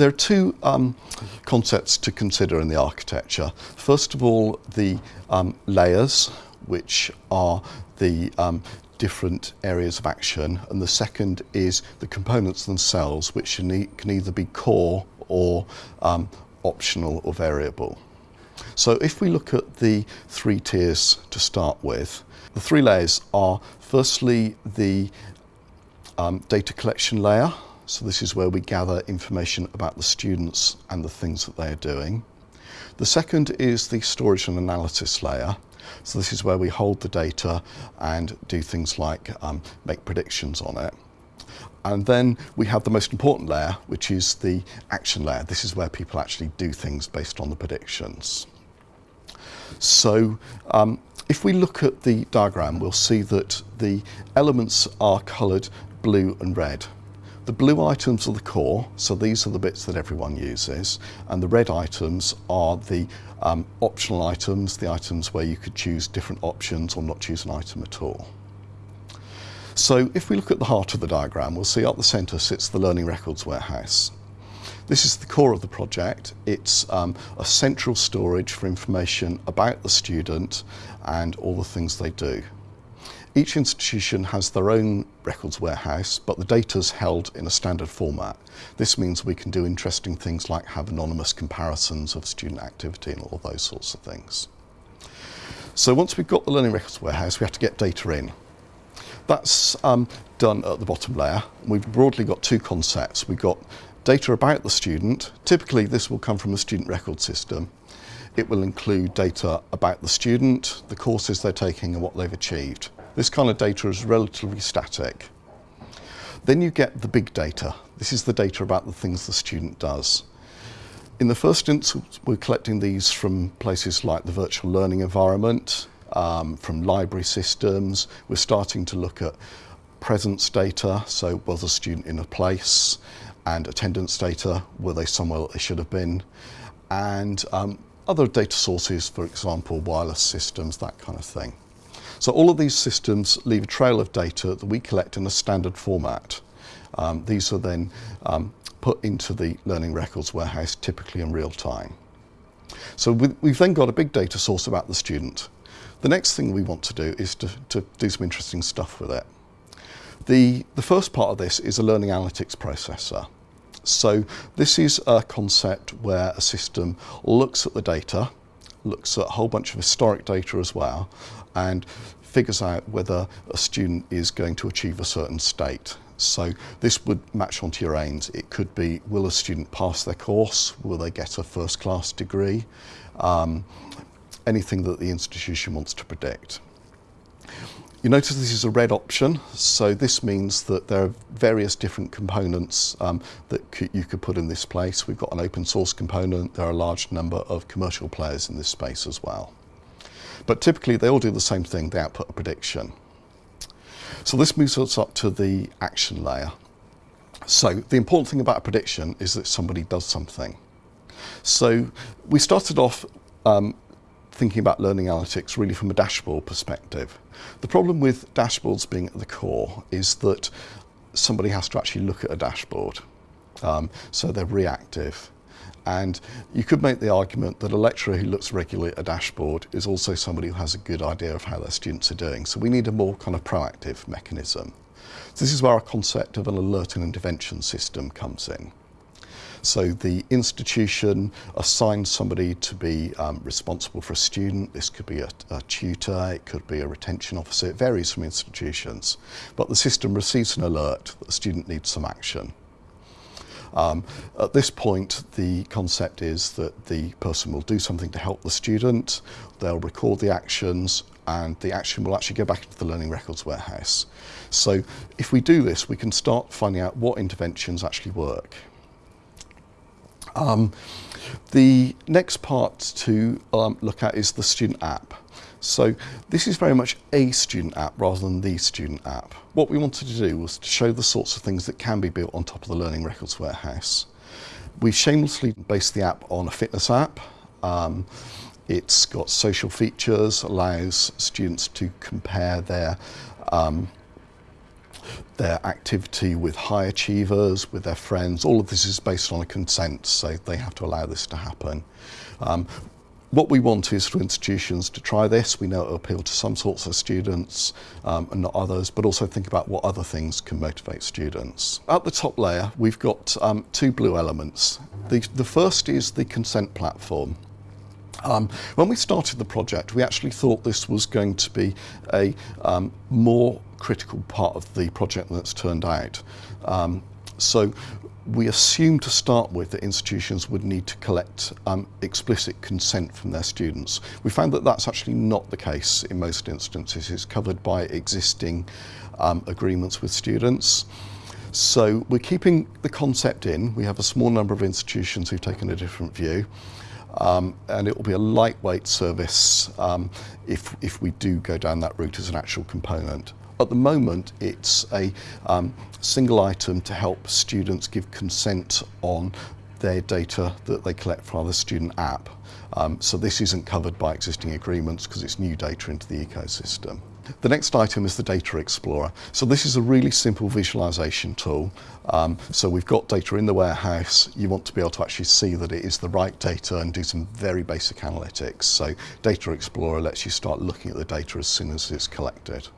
there are two um, concepts to consider in the architecture. First of all, the um, layers, which are the um, different areas of action, and the second is the components themselves, which can either be core or um, optional or variable. So if we look at the three tiers to start with, the three layers are firstly the um, data collection layer. So this is where we gather information about the students and the things that they are doing. The second is the storage and analysis layer. So this is where we hold the data and do things like um, make predictions on it. And then we have the most important layer, which is the action layer. This is where people actually do things based on the predictions. So um, if we look at the diagram, we'll see that the elements are coloured blue and red. The blue items are the core, so these are the bits that everyone uses, and the red items are the um, optional items, the items where you could choose different options or not choose an item at all. So if we look at the heart of the diagram, we'll see at the centre sits the Learning Records Warehouse. This is the core of the project. It's um, a central storage for information about the student and all the things they do. Each institution has their own records warehouse, but the data is held in a standard format. This means we can do interesting things like have anonymous comparisons of student activity and all those sorts of things. So once we've got the learning records warehouse, we have to get data in. That's um, done at the bottom layer. We've broadly got two concepts. We've got data about the student. Typically this will come from a student record system. It will include data about the student, the courses they're taking and what they've achieved. This kind of data is relatively static. Then you get the big data. This is the data about the things the student does. In the first instance, we're collecting these from places like the virtual learning environment, um, from library systems. We're starting to look at presence data, so was a student in a place, and attendance data, were they somewhere they should have been, and um, other data sources, for example, wireless systems, that kind of thing. So all of these systems leave a trail of data that we collect in a standard format. Um, these are then um, put into the learning records warehouse, typically in real time. So we, we've then got a big data source about the student. The next thing we want to do is to, to do some interesting stuff with it. The, the first part of this is a learning analytics processor. So this is a concept where a system looks at the data, looks at a whole bunch of historic data as well, and figures out whether a student is going to achieve a certain state. So this would match onto your aims. It could be, will a student pass their course? Will they get a first class degree? Um, anything that the institution wants to predict. You notice this is a red option, so this means that there are various different components um, that you could put in this place. We've got an open source component, there are a large number of commercial players in this space as well. But typically they all do the same thing, they output a prediction. So this moves us up to the action layer. So the important thing about a prediction is that somebody does something. So we started off um, thinking about learning analytics really from a dashboard perspective. The problem with dashboards being at the core is that somebody has to actually look at a dashboard. Um, so they're reactive. And you could make the argument that a lecturer who looks regularly at a dashboard is also somebody who has a good idea of how their students are doing. So we need a more kind of proactive mechanism. So this is where our concept of an alert and intervention system comes in. So the institution assigns somebody to be um, responsible for a student. This could be a, a, tutor, it could be a retention officer. It varies from institutions. But the system receives an alert that the student needs some action. Um, at this point, the concept is that the person will do something to help the student, they'll record the actions, and the action will actually go back into the learning records warehouse. So if we do this, we can start finding out what interventions actually work. Um, the next part to um, look at is the student app. So this is very much a student app rather than the student app. What we wanted to do was to show the sorts of things that can be built on top of the Learning Records Warehouse. We've shamelessly based the app on a fitness app. Um, it's got social features, allows students to compare their um, their activity with high achievers, with their friends. All of this is based on a consent, so they have to allow this to happen. Um, what we want is for institutions to try this. We know it will appeal to some sorts of students um, and not others, but also think about what other things can motivate students. At the top layer, we've got um, two blue elements. The, the first is the consent platform. Um, when we started the project, we actually thought this was going to be a um, more critical part of the project than it's turned out. Um, So we assumed to start with that institutions would need to collect um, explicit consent from their students. We found that that's actually not the case in most instances. It's covered by existing um, agreements with students. So we're keeping the concept in. We have a small number of institutions who've taken a different view. Um, and it will be a lightweight service um, if, if we do go down that route as an actual component. At the moment, it's a um, single item to help students give consent on their data that they collect from the student app. Um, so this isn't covered by existing agreements because it's new data into the ecosystem. The next item is the Data Explorer. So this is a really simple visualization tool. Um, so we've got data in the warehouse. You want to be able to actually see that it is the right data and do some very basic analytics. So Data Explorer lets you start looking at the data as soon as it's collected.